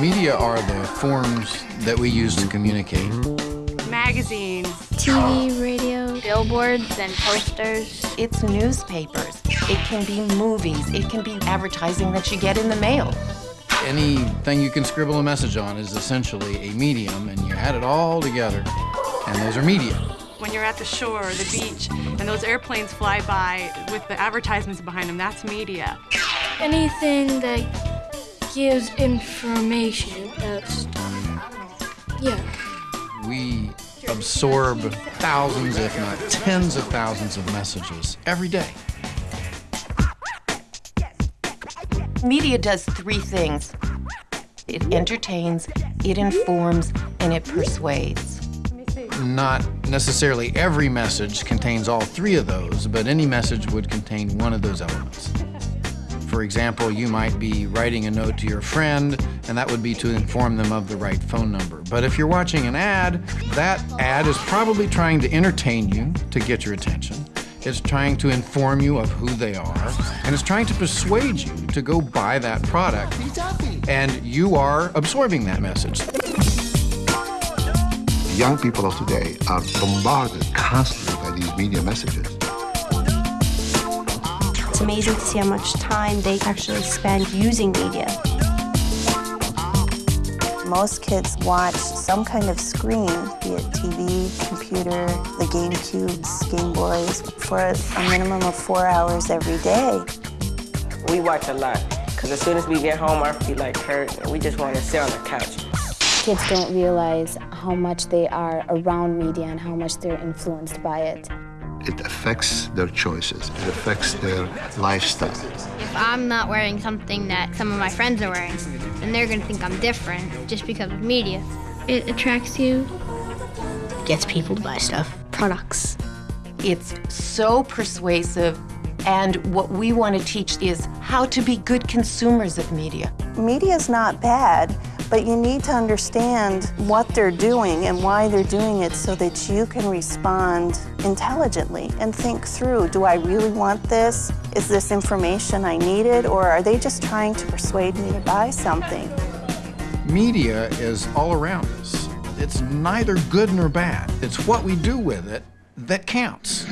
Media are the forms that we use to communicate. Magazines, TV, radio, billboards and posters. It's newspapers. It can be movies. It can be advertising that you get in the mail. Anything you can scribble a message on is essentially a medium, and you add it all together, and those are media. When you're at the shore or the beach and those airplanes fly by with the advertisements behind them, that's media. anything that gives information about stuff. Yeah. We absorb thousands, if not tens of thousands of messages every day. Media does three things. It entertains, it informs, and it persuades. Not necessarily every message contains all three of those, but any message would contain one of those elements. For example, you might be writing a note to your friend, and that would be to inform them of the right phone number. But if you're watching an ad, that ad is probably trying to entertain you to get your attention. It's trying to inform you of who they are, and it's trying to persuade you to go buy that product. And you are absorbing that message. Young people of today are bombarded constantly by these media messages. It's amazing to see how much time they actually spend using media. Most kids watch some kind of screen, be it TV, computer, the GameCubes, Game Boys, for a minimum of four hours every day. We watch a lot, because as soon as we get home, our feet like hurt, and we just want to sit on the couch. Kids don't realize how much they are around media and how much they're influenced by it. It affects their choices. It affects their lifestyle. If I'm not wearing something that some of my friends are wearing, then they're gonna think I'm different just because of media. It attracts you, gets people to buy stuff, products. It's so persuasive, and what we want to teach is how to be good consumers of media. Media is not bad, but you need to understand what they're doing and why they're doing it so that you can respond intelligently and think through, do I really want this? Is this information I needed? Or are they just trying to persuade me to buy something? Media is all around us. It's neither good nor bad. It's what we do with it that counts.